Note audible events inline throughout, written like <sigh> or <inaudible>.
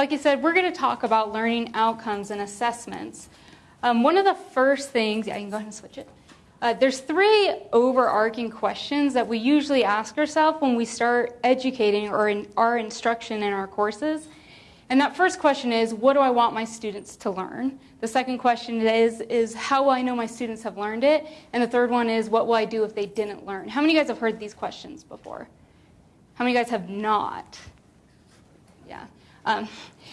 Like I said, we're going to talk about learning outcomes and assessments. Um, one of the first things, yeah, you can go ahead and switch it. Uh, there's three overarching questions that we usually ask ourselves when we start educating or in our instruction in our courses. And that first question is, what do I want my students to learn? The second question is, is how will I know my students have learned it? And the third one is, what will I do if they didn't learn? How many of you guys have heard these questions before? How many of you guys have not? Yeah. Um,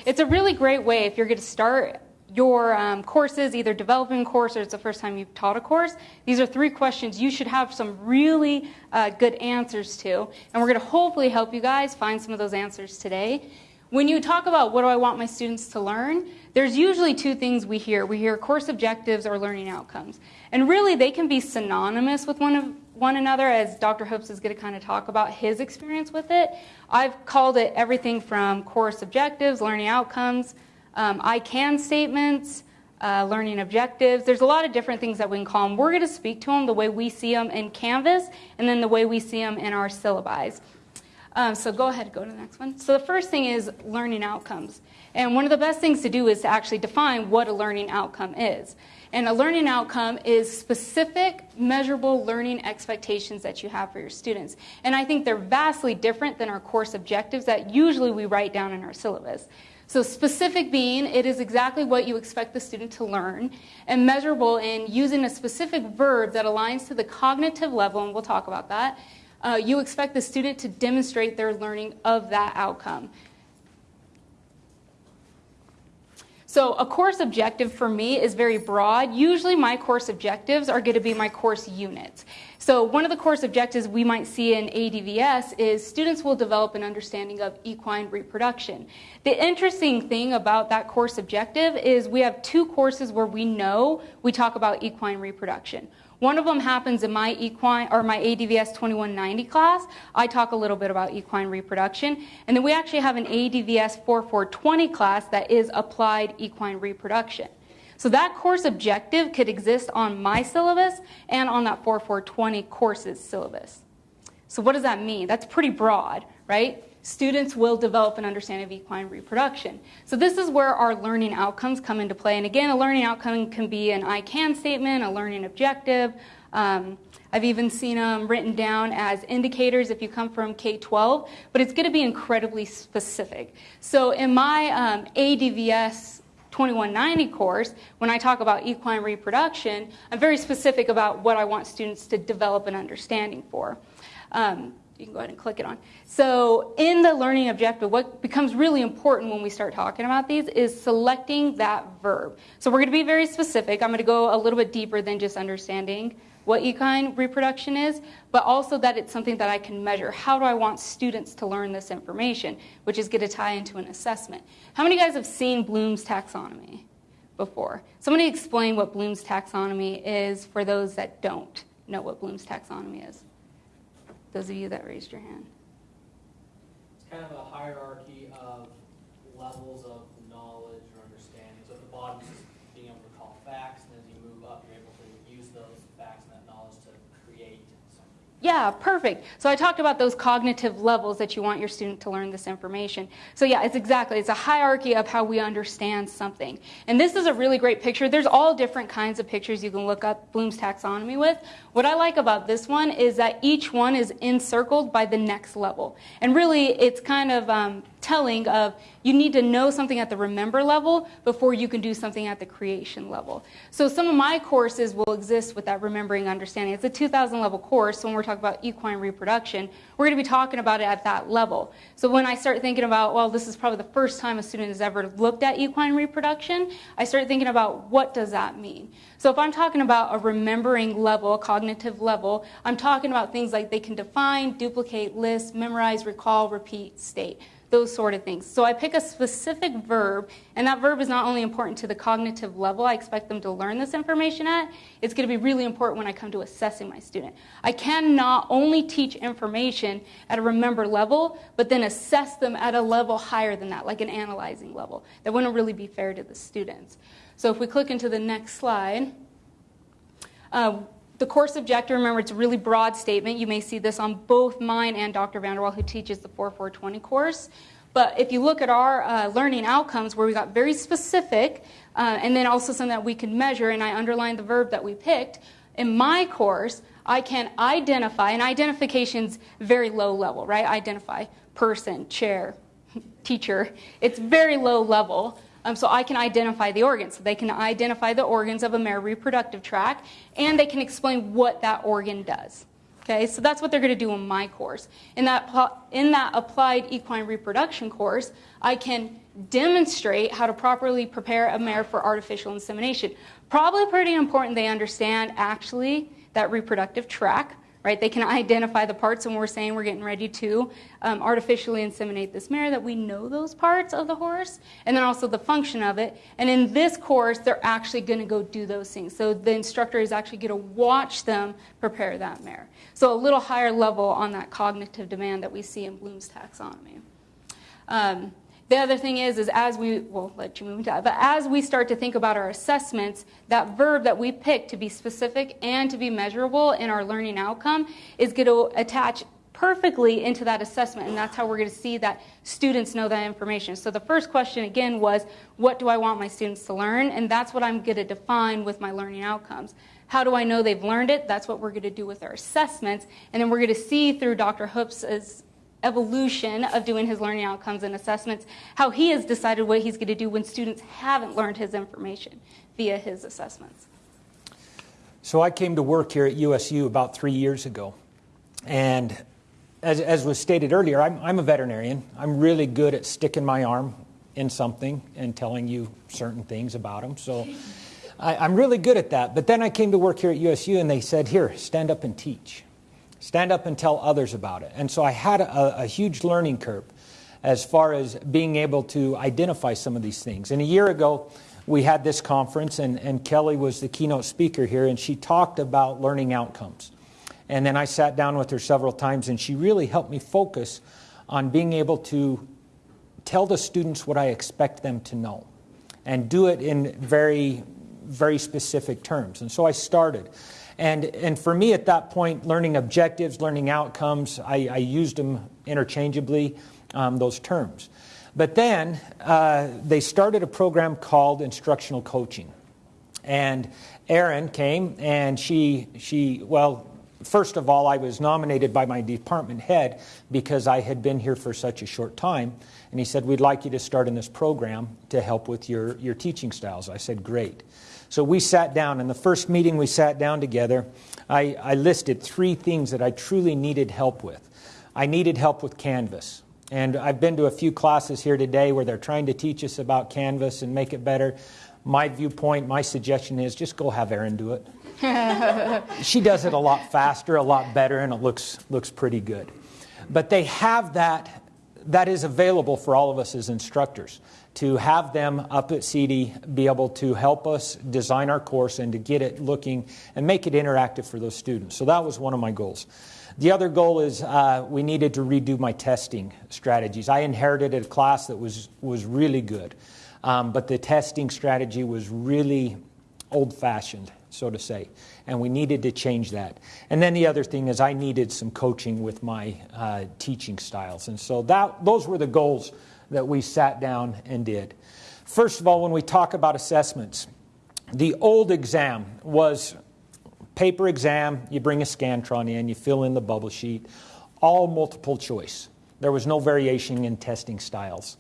it's a really great way if you're going to start your um, courses, either developing a course or it's the first time you've taught a course, these are three questions you should have some really uh, good answers to. And we're going to hopefully help you guys find some of those answers today. When you talk about what do I want my students to learn, there's usually two things we hear. We hear course objectives or learning outcomes. And really, they can be synonymous with one, of, one another, as Dr. Hopes is going to kind of talk about his experience with it. I've called it everything from course objectives, learning outcomes, um, I can statements, uh, learning objectives. There's a lot of different things that we can call them. We're going to speak to them the way we see them in Canvas and then the way we see them in our syllabi. Um, so go ahead, go to the next one. So the first thing is learning outcomes. And one of the best things to do is to actually define what a learning outcome is. And a learning outcome is specific, measurable learning expectations that you have for your students. And I think they're vastly different than our course objectives that usually we write down in our syllabus. So specific being, it is exactly what you expect the student to learn, and measurable in using a specific verb that aligns to the cognitive level, and we'll talk about that. Uh, you expect the student to demonstrate their learning of that outcome. So a course objective for me is very broad. Usually my course objectives are going to be my course units. So one of the course objectives we might see in ADVS is students will develop an understanding of equine reproduction. The interesting thing about that course objective is we have two courses where we know we talk about equine reproduction. One of them happens in my equine or my ADVS 2190 class. I talk a little bit about equine reproduction. And then we actually have an ADVS 4420 class that is applied equine reproduction. So that course objective could exist on my syllabus and on that 4420 courses syllabus. So what does that mean? That's pretty broad, right? Students will develop an understanding of equine reproduction. So this is where our learning outcomes come into play. And again, a learning outcome can be an I can statement, a learning objective. Um, I've even seen them written down as indicators if you come from K-12, but it's going to be incredibly specific. So in my um, ADVS 2190 course, when I talk about equine reproduction, I'm very specific about what I want students to develop an understanding for. Um, you can go ahead and click it on. So in the learning objective, what becomes really important when we start talking about these is selecting that verb. So we're going to be very specific. I'm going to go a little bit deeper than just understanding what equine reproduction is, but also that it's something that I can measure. How do I want students to learn this information, which is going to tie into an assessment. How many of you guys have seen Bloom's taxonomy before? Somebody explain what Bloom's taxonomy is for those that don't know what Bloom's taxonomy is. Those of you that raised your hand. It's kind of a hierarchy of levels of knowledge or understanding. So at the bottom is being able to recall facts, and as you move up, you're able to use those facts and that knowledge to create something. Yeah, perfect. So I talked about those cognitive levels that you want your student to learn this information. So yeah, it's exactly, it's a hierarchy of how we understand something. And this is a really great picture. There's all different kinds of pictures you can look up Bloom's taxonomy with. What I like about this one is that each one is encircled by the next level. And really, it's kind of um, telling of you need to know something at the remember level before you can do something at the creation level. So some of my courses will exist with that remembering understanding. It's a 2000 level course. So when we're talking about equine reproduction, we're going to be talking about it at that level. So when I start thinking about, well, this is probably the first time a student has ever looked at equine reproduction, I start thinking about what does that mean? So if I'm talking about a remembering level, a cognitive level, I'm talking about things like they can define, duplicate, list, memorize, recall, repeat, state those sort of things. So I pick a specific verb, and that verb is not only important to the cognitive level I expect them to learn this information at, it's going to be really important when I come to assessing my student. I cannot only teach information at a remember level, but then assess them at a level higher than that, like an analyzing level. That wouldn't really be fair to the students. So if we click into the next slide, uh, the course objective, remember, it's a really broad statement. You may see this on both mine and Dr. Vanderwall, who teaches the 4420 course. But if you look at our uh, learning outcomes, where we got very specific, uh, and then also something that we could measure, and I underlined the verb that we picked, in my course, I can identify, and identification's very low level, right? Identify person, chair, <laughs> teacher. It's very low level. Um, so I can identify the organs. So they can identify the organs of a male reproductive tract, and they can explain what that organ does. Okay, so that's what they're going to do in my course. In that, in that applied equine reproduction course, I can demonstrate how to properly prepare a mare for artificial insemination. Probably pretty important they understand actually that reproductive tract right? They can identify the parts and we're saying we're getting ready to um, artificially inseminate this mare, that we know those parts of the horse, and then also the function of it. And in this course, they're actually going to go do those things. So the instructor is actually going to watch them prepare that mare. So a little higher level on that cognitive demand that we see in Bloom's taxonomy. Um, the other thing is, is as we, we'll let you move into that, but as we start to think about our assessments, that verb that we pick to be specific and to be measurable in our learning outcome is going to attach perfectly into that assessment, and that's how we're going to see that students know that information. So the first question again was, what do I want my students to learn? And that's what I'm going to define with my learning outcomes. How do I know they've learned it? That's what we're going to do with our assessments. And then we're going to see through Dr. Hoop's evolution of doing his learning outcomes and assessments, how he has decided what he's going to do when students haven't learned his information via his assessments. So I came to work here at USU about three years ago. And as, as was stated earlier, I'm, I'm a veterinarian. I'm really good at sticking my arm in something and telling you certain things about them. So I, I'm really good at that. But then I came to work here at USU and they said, Here, stand up and teach. Stand up and tell others about it. And so I had a, a huge learning curve as far as being able to identify some of these things. And a year ago, we had this conference, and, and Kelly was the keynote speaker here, and she talked about learning outcomes. And then I sat down with her several times, and she really helped me focus on being able to tell the students what I expect them to know and do it in very, very specific terms. And so I started. And, and for me at that point, learning objectives, learning outcomes, I, I used them interchangeably, um, those terms. But then uh, they started a program called instructional coaching. And Erin came and she, she, well, first of all, I was nominated by my department head because I had been here for such a short time. And he said, We'd like you to start in this program to help with your, your teaching styles. I said, Great. So we sat down, and the first meeting we sat down together, I, I listed three things that I truly needed help with. I needed help with Canvas. And I've been to a few classes here today where they're trying to teach us about Canvas and make it better. My viewpoint, my suggestion is just go have Erin do it. <laughs> she does it a lot faster, a lot better, and it looks, looks pretty good. But they have that, that is available for all of us as instructors to have them up at CIDI be able to help us design our course and to get it looking and make it interactive for those students. So that was one of my goals. The other goal is uh, we needed to redo my testing strategies. I inherited a class that was, was really good, um, but the testing strategy was really old fashioned, so to say, and we needed to change that. And then the other thing is I needed some coaching with my uh, teaching styles. And so that, those were the goals that we sat down and did. First of all, when we talk about assessments, the old exam was paper exam, you bring a Scantron in, you fill in the bubble sheet, all multiple choice. There was no variation in testing styles.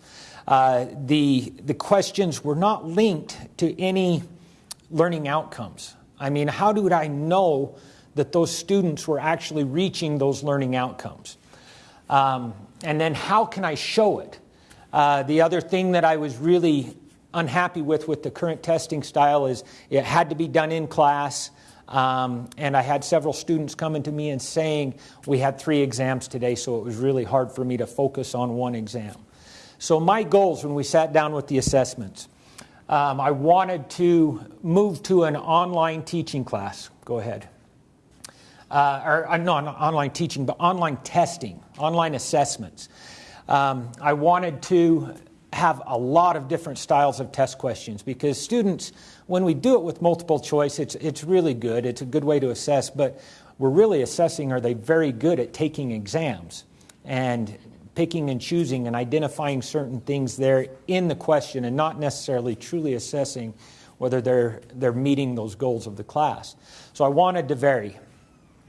Uh, the, the questions were not linked to any learning outcomes. I mean, how did I know that those students were actually reaching those learning outcomes? Um, and then how can I show it? Uh, the other thing that I was really unhappy with with the current testing style is it had to be done in class. Um, and I had several students coming to me and saying we had three exams today, so it was really hard for me to focus on one exam. So, my goals when we sat down with the assessments, um, I wanted to move to an online teaching class. Go ahead. Uh, or uh, not online teaching, but online testing, online assessments. Um, I wanted to have a lot of different styles of test questions because students, when we do it with multiple choice, it's, it's really good. It's a good way to assess, but we're really assessing are they very good at taking exams? And picking and choosing and identifying certain things there in the question and not necessarily truly assessing whether they're, they're meeting those goals of the class. So I wanted to vary.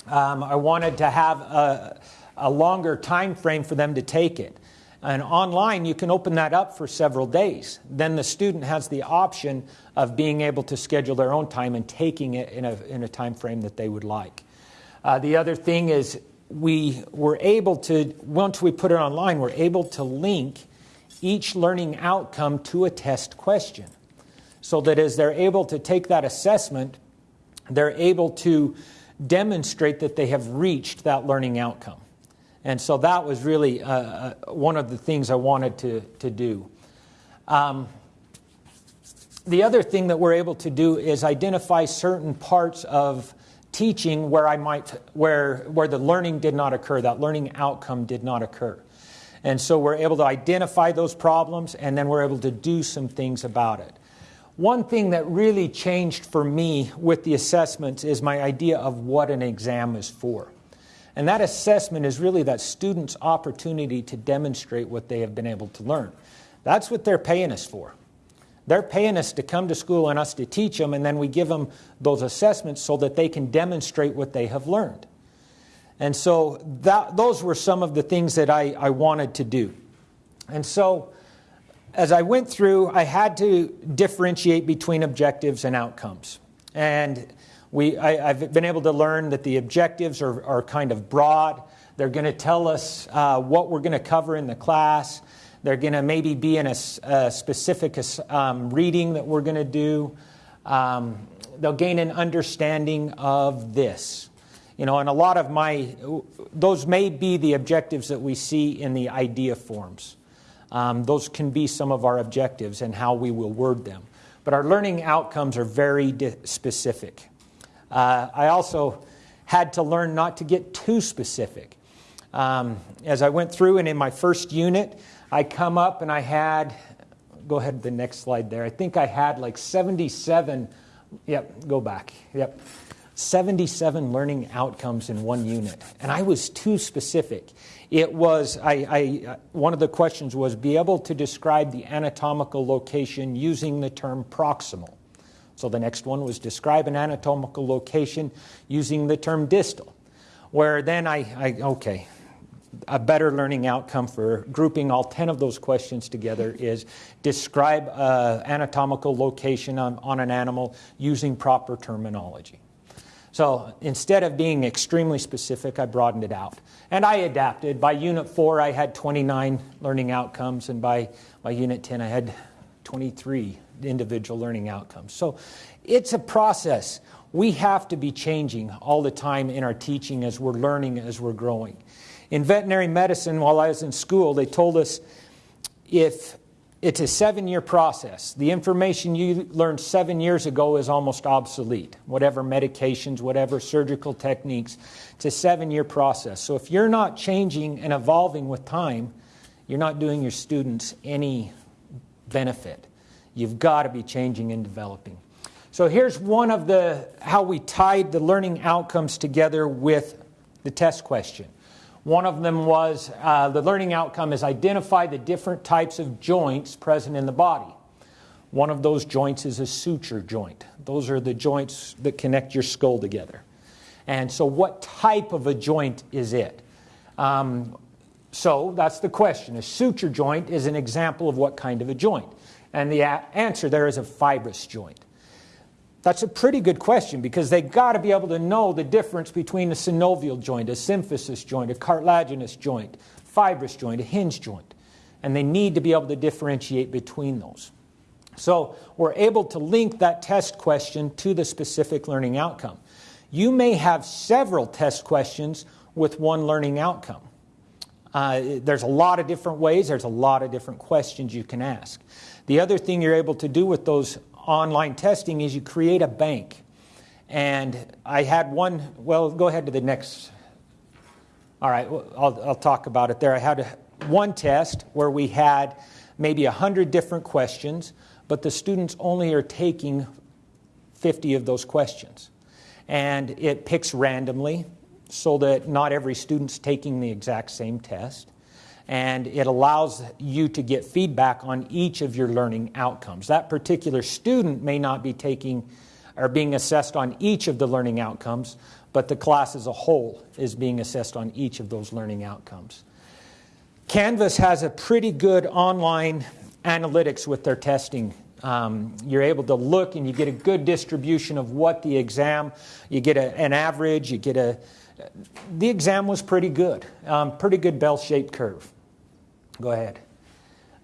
Um, I wanted to have a, a longer time frame for them to take it. And online, you can open that up for several days. Then the student has the option of being able to schedule their own time and taking it in a, in a time frame that they would like. Uh, the other thing is, we were able to, once we put it online, we're able to link each learning outcome to a test question. So that as they're able to take that assessment, they're able to demonstrate that they have reached that learning outcome. And so that was really uh, uh, one of the things I wanted to, to do. Um, the other thing that we're able to do is identify certain parts of teaching where I might where where the learning did not occur, that learning outcome did not occur. And so we're able to identify those problems and then we're able to do some things about it. One thing that really changed for me with the assessments is my idea of what an exam is for. And that assessment is really that student's opportunity to demonstrate what they have been able to learn. That's what they're paying us for. They're paying us to come to school and us to teach them, and then we give them those assessments so that they can demonstrate what they have learned. And so that, those were some of the things that I, I wanted to do. And so as I went through, I had to differentiate between objectives and outcomes. And we, I, have been able to learn that the objectives are, are kind of broad. They're going to tell us uh, what we're going to cover in the class. They're going to maybe be in a, a specific um, reading that we're going to do. Um, they'll gain an understanding of this. You know, and a lot of my, those may be the objectives that we see in the idea forms. Um, those can be some of our objectives and how we will word them. But our learning outcomes are very specific. Uh, I also had to learn not to get too specific. Um, as I went through, and in my first unit, I come up and I had, go ahead to the next slide there. I think I had like 77, yep, go back, yep, 77 learning outcomes in one unit. And I was too specific. It was, I, I, one of the questions was be able to describe the anatomical location using the term proximal. So the next one was describe an anatomical location using the term distal. Where then I, I okay, a better learning outcome for grouping all 10 of those questions together is describe uh, anatomical location on, on an animal using proper terminology. So instead of being extremely specific, I broadened it out. And I adapted. By Unit 4, I had 29 learning outcomes, and by, by Unit 10, I had 23 individual learning outcomes. So it's a process. We have to be changing all the time in our teaching as we're learning, as we're growing. In veterinary medicine, while I was in school, they told us if it's a seven year process, the information you learned seven years ago is almost obsolete. Whatever medications, whatever surgical techniques, it's a seven year process. So if you're not changing and evolving with time, you're not doing your students any benefit. You've got to be changing and developing. So here's one of the how we tied the learning outcomes together with the test question. One of them was uh, the learning outcome is identify the different types of joints present in the body. One of those joints is a suture joint. Those are the joints that connect your skull together. And so, what type of a joint is it? Um, so, that's the question. A suture joint is an example of what kind of a joint? And the answer there is a fibrous joint. That's a pretty good question because they got to be able to know the difference between a synovial joint, a symphysis joint, a cartilaginous joint, fibrous joint, a hinge joint. And they need to be able to differentiate between those. So we're able to link that test question to the specific learning outcome. You may have several test questions with one learning outcome. Uh, there's a lot of different ways, there's a lot of different questions you can ask. The other thing you're able to do with those online testing is you create a bank. And I had one, well, go ahead to the next. All right, I'll, I'll talk about it there. I had a, one test where we had maybe 100 different questions, but the students only are taking 50 of those questions. And it picks randomly so that not every student's taking the exact same test. and it allows you to get feedback on each of your learning outcomes. That particular student may not be taking or being assessed on each of the learning outcomes, but the class as a whole is being assessed on each of those learning outcomes. Canvas has a pretty good online analytics with their testing. Um, you're able to look and you get a good distribution of what the exam, you get a, an average, you get a, the exam was pretty good, um, pretty good bell shaped curve. Go ahead.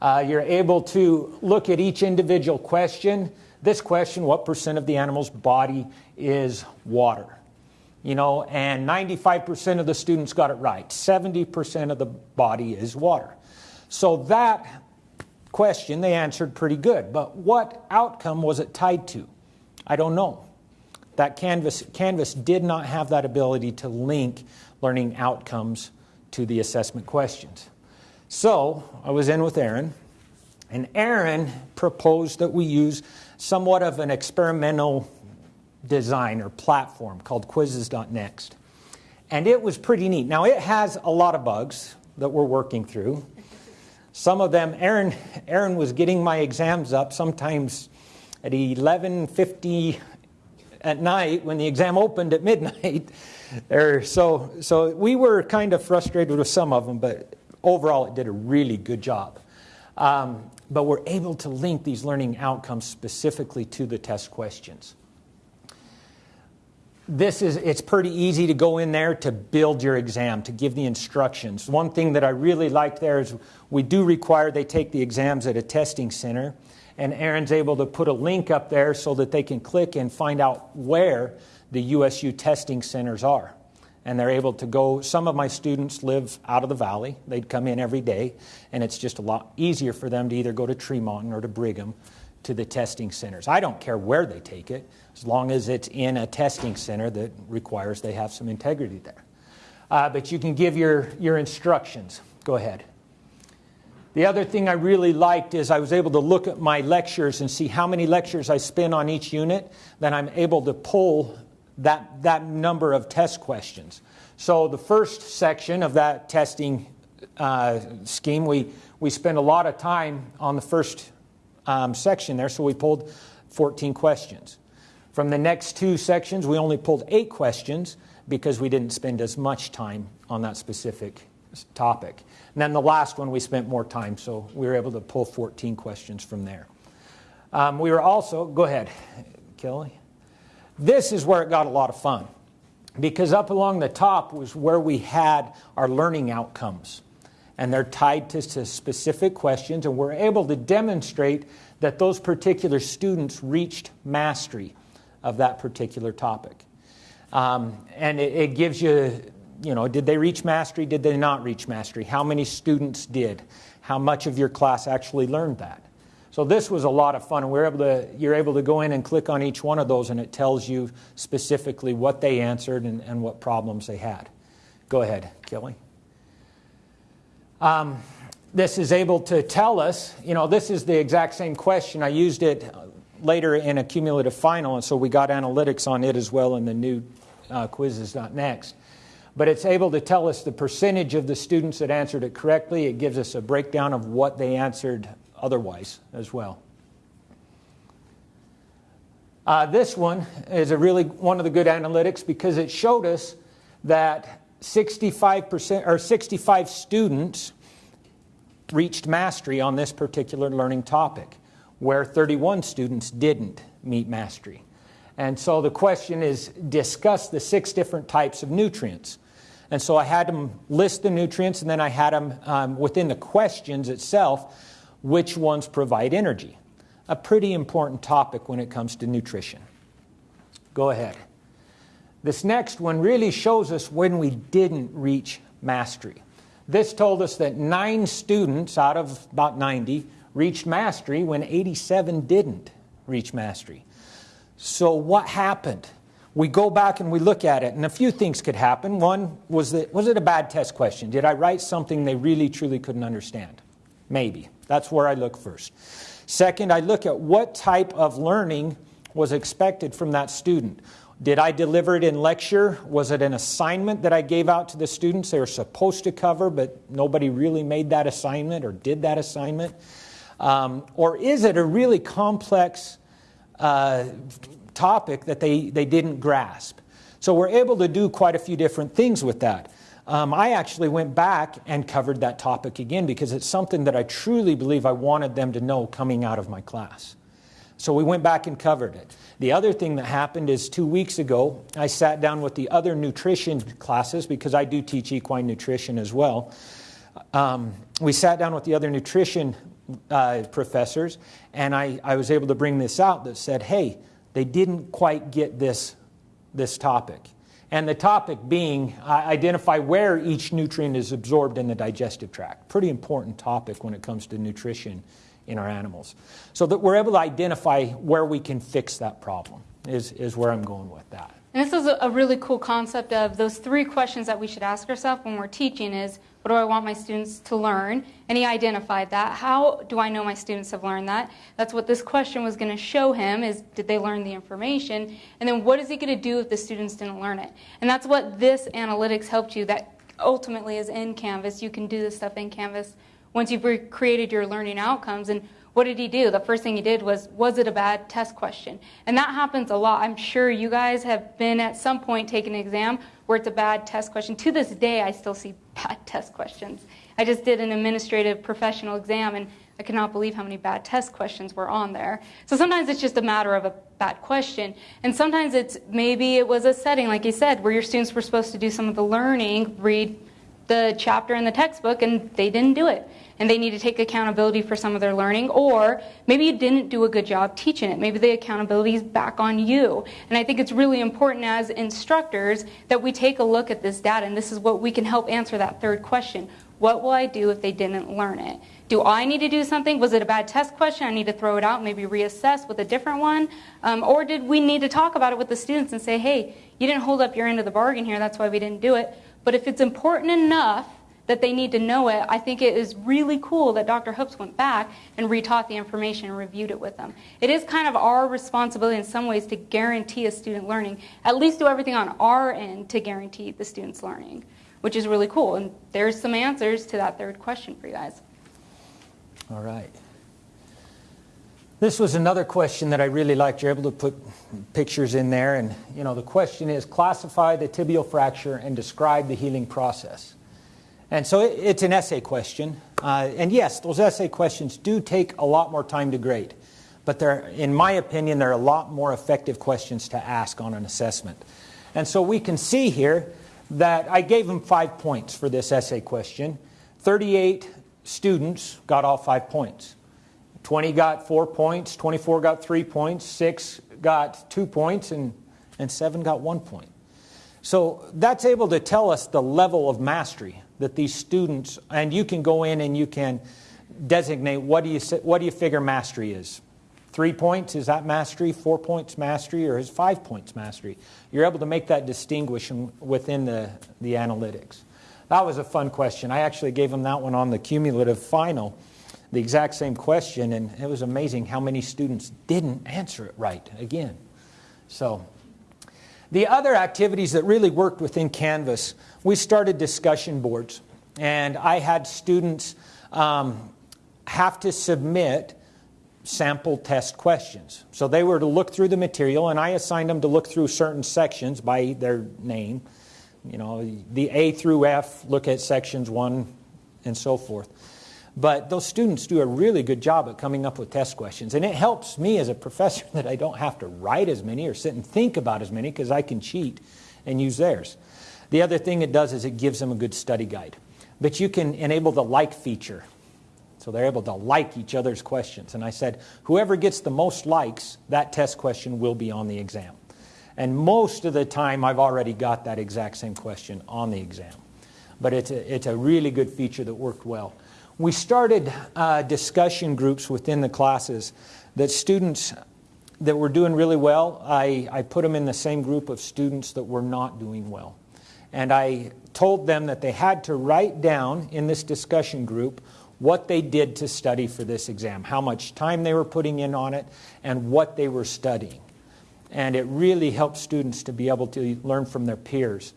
Uh, you're able to look at each individual question. This question, what percent of the animal's body is water? You know, and 95% of the students got it right. 70% of the body is water. So that question they answered pretty good. But what outcome was it tied to? I don't know. That Canvas, Canvas did not have that ability to link learning outcomes to the assessment questions. So I was in with Erin, and Erin proposed that we use somewhat of an experimental design or platform called quizzes.next. And it was pretty neat. Now, it has a lot of bugs that we're working through. Some of them, Erin, Erin was getting my exams up sometimes at 11.50 at night when the exam opened at midnight. <laughs> So, so we were kind of frustrated with some of them, but overall, it did a really good job. Um, but we're able to link these learning outcomes specifically to the test questions. This is, it's pretty easy to go in there to build your exam, to give the instructions. One thing that I really liked there is we do require they take the exams at a testing center, and Erin's able to put a link up there so that they can click and find out where the USU testing centers are and they're able to go. Some of my students live out of the valley. They'd come in every day, and it's just a lot easier for them to either go to Tremonton or to Brigham to the testing centers. I don't care where they take it, as long as it's in a testing center that requires they have some integrity there. Uh, but you can give your, your instructions. Go ahead. The other thing I really liked is I was able to look at my lectures and see how many lectures I spend on each unit. Then I'm able to pull that, that number of test questions. So the first section of that testing uh, scheme, we, we spent a lot of time on the first um, section there, so we pulled 14 questions. From the next two sections, we only pulled eight questions because we didn't spend as much time on that specific topic. And then the last one, we spent more time, so we were able to pull 14 questions from there. Um, we were also, go ahead, Kelly. This is where it got a lot of fun because up along the top was where we had our learning outcomes. And they're tied to, to specific questions, and we're able to demonstrate that those particular students reached mastery of that particular topic. Um, and it, it gives you, you know, did they reach mastery? Did they not reach mastery? How many students did? How much of your class actually learned that? So this was a lot of fun, we're able to, you're able to go in and click on each one of those, and it tells you specifically what they answered and, and what problems they had. Go ahead, Kelly. Um, this is able to tell us, you know, this is the exact same question. I used it later in a cumulative final, and so we got analytics on it as well in the new uh, quizzes.next. But it's able to tell us the percentage of the students that answered it correctly. It gives us a breakdown of what they answered otherwise as well. Uh, this one is a really one of the good analytics because it showed us that 65% or 65 students reached mastery on this particular learning topic, where 31 students didn't meet mastery. And so the question is discuss the six different types of nutrients. And so I had them list the nutrients, and then I had them um, within the questions itself which ones provide energy. A pretty important topic when it comes to nutrition. Go ahead. This next one really shows us when we didn't reach mastery. This told us that nine students out of about 90 reached mastery when 87 didn't reach mastery. So, what happened? We go back and we look at it, and a few things could happen. One was that was it a bad test question? Did I write something they really truly couldn't understand? Maybe. That's where I look first. Second, I look at what type of learning was expected from that student. Did I deliver it in lecture? Was it an assignment that I gave out to the students they were supposed to cover, but nobody really made that assignment or did that assignment? Um, or is it a really complex uh, topic that they, they didn't grasp? So we're able to do quite a few different things with that. Um, I actually went back and covered that topic again because it's something that I truly believe I wanted them to know coming out of my class. So we went back and covered it. The other thing that happened is two weeks ago, I sat down with the other nutrition classes because I do teach equine nutrition as well. Um, we sat down with the other nutrition uh, professors, and I, I was able to bring this out that said, hey, they didn't quite get this, this topic. And the topic being uh, identify where each nutrient is absorbed in the digestive tract. Pretty important topic when it comes to nutrition in our animals. So that we're able to identify where we can fix that problem, is, is where I'm going with that. And this is a really cool concept of those three questions that we should ask ourselves when we're teaching is what do I want my students to learn? And he identified that. How do I know my students have learned that? That's what this question was going to show him is did they learn the information? And then what is he going to do if the students didn't learn it? And that's what this analytics helped you that ultimately is in Canvas. You can do this stuff in Canvas once you've created your learning outcomes. And what did he do? The first thing he did was, was it a bad test question? And that happens a lot. I'm sure you guys have been at some point taking an exam where it's a bad test question. To this day, I still see <laughs> bad test questions. I just did an administrative professional exam and I cannot believe how many bad test questions were on there. So sometimes it's just a matter of a bad question. And sometimes it's maybe it was a setting, like you said, where your students were supposed to do some of the learning, read the chapter in the textbook, and they didn't do it and they need to take accountability for some of their learning, or maybe you didn't do a good job teaching it. Maybe the accountability is back on you. And I think it's really important as instructors that we take a look at this data, and this is what we can help answer that third question. What will I do if they didn't learn it? Do I need to do something? Was it a bad test question? I need to throw it out, maybe reassess with a different one? Um, or did we need to talk about it with the students and say, hey, you didn't hold up your end of the bargain here, that's why we didn't do it. But if it's important enough that they need to know it, I think it is really cool that Dr. Hoops went back and retaught the information and reviewed it with them. It is kind of our responsibility in some ways to guarantee a student learning, at least do everything on our end to guarantee the student's learning, which is really cool. And there's some answers to that third question for you guys. All right. This was another question that I really liked. You're able to put pictures in there. And, you know, the question is classify the tibial fracture and describe the healing process. And so it's an essay question. Uh, and yes, those essay questions do take a lot more time to grade. But they're, in my opinion, they're a lot more effective questions to ask on an assessment. And so we can see here that I gave them five points for this essay question. 38 students got all five points. 20 got four points, 24 got three points, six got two points, and, and seven got one point. So that's able to tell us the level of mastery that these students, and you can go in and you can designate what do you, what do you figure mastery is. Three points, is that mastery? Four points mastery, or is five points mastery? You're able to make that distinguishing within the, the analytics. That was a fun question. I actually gave them that one on the cumulative final, the exact same question, and it was amazing how many students didn't answer it right again. So, the other activities that really worked within Canvas we started discussion boards, and I had students um, have to submit sample test questions. So they were to look through the material, and I assigned them to look through certain sections by their name. You know, the A through F, look at sections one and so forth. But those students do a really good job at coming up with test questions. And it helps me as a professor <laughs> that I don't have to write as many or sit and think about as many because I can cheat and use theirs. The other thing it does is it gives them a good study guide. But you can enable the like feature. So they're able to like each other's questions. And I said, whoever gets the most likes, that test question will be on the exam. And most of the time, I've already got that exact same question on the exam. But it's a, it's a really good feature that worked well. We started uh, discussion groups within the classes that students that were doing really well, I, I put them in the same group of students that were not doing well and I told them that they had to write down in this discussion group what they did to study for this exam, how much time they were putting in on it, and what they were studying. And it really helps students to be able to learn from their peers.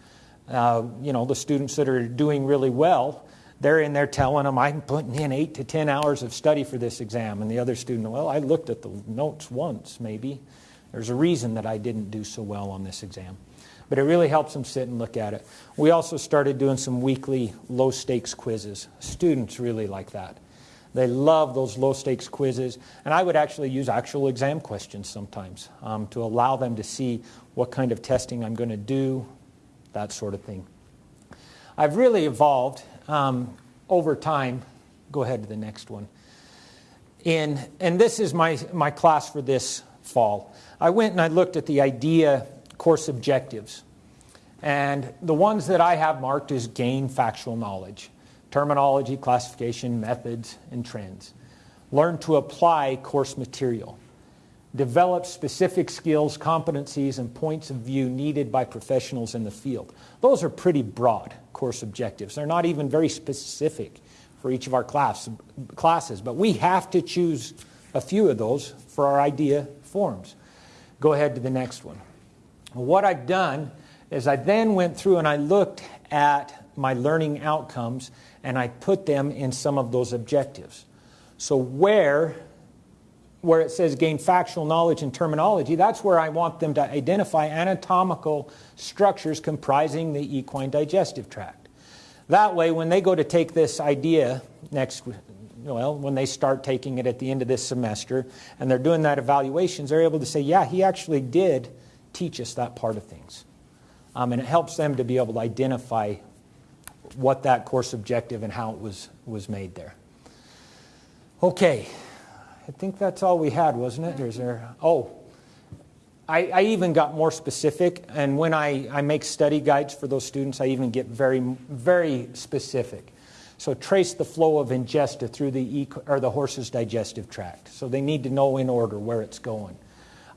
Uh, you know, the students that are doing really well, they're in there telling them, I'm putting in eight to 10 hours of study for this exam. And the other student, well, I looked at the notes once, maybe. There's a reason that I didn't do so well on this exam. But it really helps them sit and look at it. We also started doing some weekly low stakes quizzes. Students really like that. They love those low stakes quizzes. And I would actually use actual exam questions sometimes um, to allow them to see what kind of testing I'm going to do, that sort of thing. I've really evolved um, over time. Go ahead to the next one. In, and this is my, my class for this fall. I went and I looked at the IDEA course objectives. And the ones that I have marked is gain factual knowledge, terminology, classification, methods, and trends. Learn to apply course material. Develop specific skills, competencies, and points of view needed by professionals in the field. Those are pretty broad course objectives. They're not even very specific for each of our class, classes, but we have to choose a few of those for our IDEA forms. Go ahead to the next one. What I've done is I then went through and I looked at my learning outcomes and I put them in some of those objectives. So where where it says gain factual knowledge and terminology, that's where I want them to identify anatomical structures comprising the equine digestive tract. That way, when they go to take this IDEA next, well, when they start taking it at the end of this semester and they're doing that evaluations, they're able to say, yeah, he actually did teach us that part of things. Um, and it helps them to be able to identify what that course objective and how it was, was made there. Okay, I think that's all we had, wasn't it? Or is there, oh, I, I, even got more specific, and when I, I make study guides for those students, I even get very, very specific. So trace the flow of ingesta through the, or the horse's digestive tract. So they need to know in order where it's going.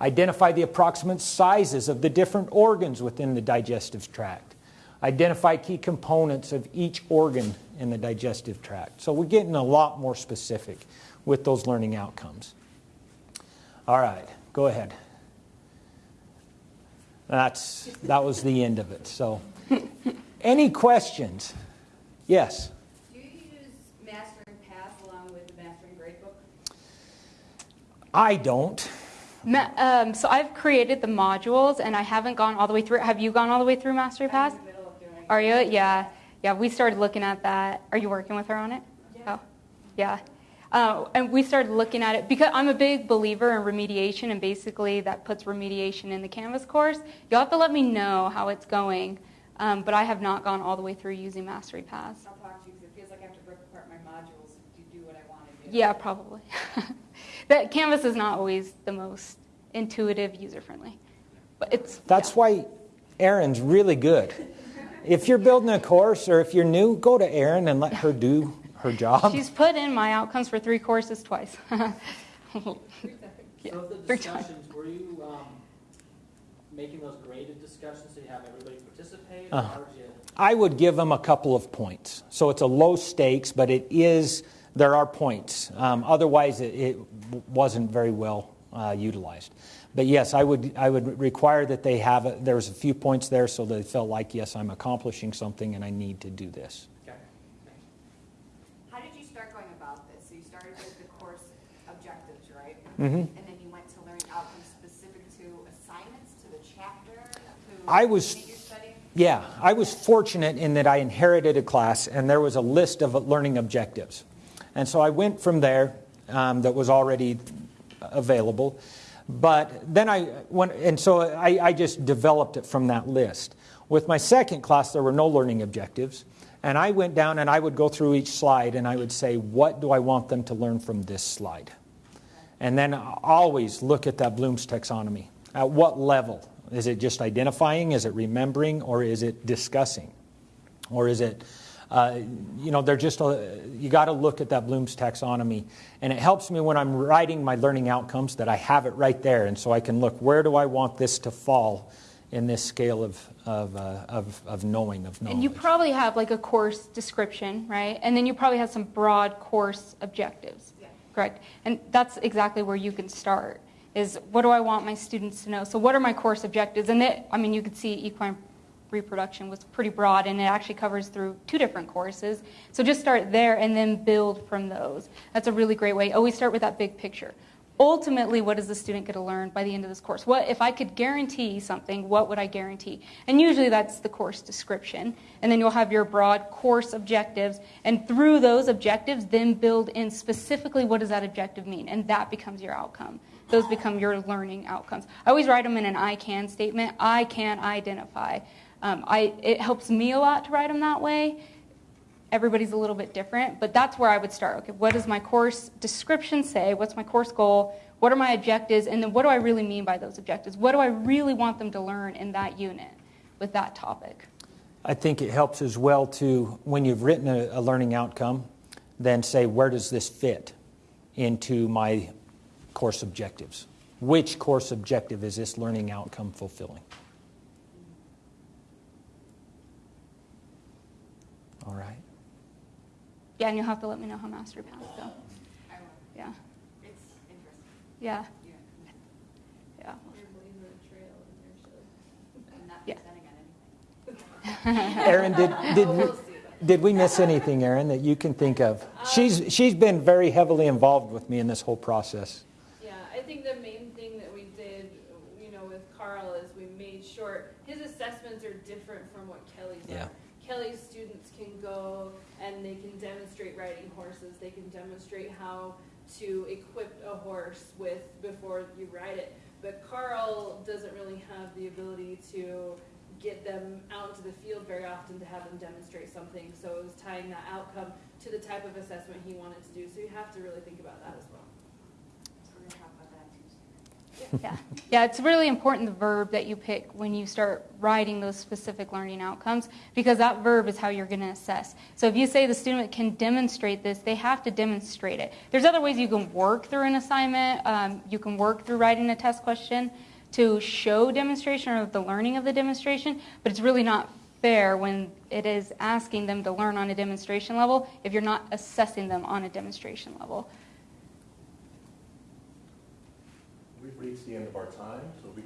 Identify the approximate sizes of the different organs within the digestive tract. Identify key components of each organ in the digestive tract. So we're getting a lot more specific with those learning outcomes. All right, go ahead. That's, that was the end of it. So, any questions? Yes? Do you use Mastering Pass along with the Mastering Gradebook? I don't. Ma- um, so I've created the modules and I haven't gone all the way through. Have you gone all the way through Mastery Paths? I'm in the middle of doing Are you? Yeah. Yeah, we started looking at that. Are you working with her on it? Yeah. Oh, yeah. Uh, and we started looking at it because I'm a big believer in remediation, and basically that puts remediation in the Canvas course. You'll have to let me know how it's going, um, but I have not gone all the way through using Mastery Paths. I'll talk to you because it feels like I have to rip apart my modules to do what I want to do. Yeah, probably. <laughs> that Canvas is not always the most intuitive, user friendly, but it's. That's yeah. why Erin's really good. If you're building a course or if you're new, go to Erin and let her do her job. She's put in my outcomes for three courses twice. <laughs> Yeah, So of the three times. discussions, were you um, making those graded discussions so you have everybody participate? Uh-huh. Or how did you? I would give them a couple of points. So it's a low stakes, but it is, there are points. Um, otherwise, it, it wasn't very well uh, utilized. But yes, I would, I would require that they have, a, there's a few points there so they felt like, yes, I'm accomplishing something and I need to do this. Okay. How did you start going about this? So you started with the course objectives, Mhm. And then you went to learning outcomes specific to assignments, to the chapter, to I was- studying? Yeah, I was fortunate in that I inherited a class and there was a list of learning objectives. And so I went from there um, that was already available. But then I went, and so I, I just developed it from that list. With my second class, there were no learning objectives. And I went down and I would go through each slide and I would say, what do I want them to learn from this slide? And then always look at that Bloom's taxonomy. At what level? Is it just identifying? Is it remembering? Or is it discussing? Or is it, uh, you know, they're just, a, you got to look at that Bloom's taxonomy. And it helps me when I'm writing my learning outcomes that I have it right there. And so I can look, where do I want this to fall in this scale of, of, uh, of, of knowing, of knowledge? And you probably have like a course description, right? And then you probably have some broad course objectives. Correct? And that's exactly where you can start. is what do I want my students to know? So what are my course objectives? And it, I mean, you could see equine reproduction was pretty broad and it actually covers through two different courses. So just start there and then build from those. That's a really great way. Oh, Always start with that big picture. Ultimately, what is the student going to learn by the end of this course? What if I could guarantee something, what would I guarantee? And usually that's the course description. And then you'll have your broad course objectives and through those objectives then build in specifically what does that objective mean? And that becomes your outcome. Those become your learning outcomes. I always write them in an I can statement. I can identify. Um, I, it helps me a lot to write them that way. Everybody's a little bit different, but that's where I would start. Okay, what does my course description say? What's my course goal? What are my objectives? And then what do I really mean by those objectives? What do I really want them to learn in that unit with that topic? I think it helps as well to, when you've written a, a learning outcome, then say, where does this fit into my course objectives? Which course objective is this learning outcome fulfilling? All right. Yeah, and you'll have to let me know how Mastery Paths go. I will. Yeah, It's interesting. yeah, Yeah. yeah. Yeah. presenting. Erin, <laughs> did, <laughs> did, we, We'll see about did we miss anything, Erin, that you can think of? Um, she's, she's been very heavily involved with me in this whole process. Yeah, I think the main thing that we did, you know, with Carl is we made sure his assessments are different from what Kelly's Yeah. are. Kelly's students can go and they can demonstrate riding horses. They can demonstrate how to equip a horse with before you ride it. But Carl doesn't really have the ability to get them out into the field very often to have them demonstrate something. So it was tying that outcome to the type of assessment he wanted to do. So you have to really think about that as well. So we're gonna talk about that Tuesday. Yeah, yeah, it's really important the verb that you pick when you start writing those specific learning outcomes because that verb is how you're going to assess. So if you say the student can demonstrate this, they have to demonstrate it. There's other ways you can work through an assignment. Um, you can work through writing a test question to show demonstration or the learning of the demonstration, but it's really not fair when it is asking them to learn on a demonstration level if you're not assessing them on a demonstration level. Reached the end of our time, so we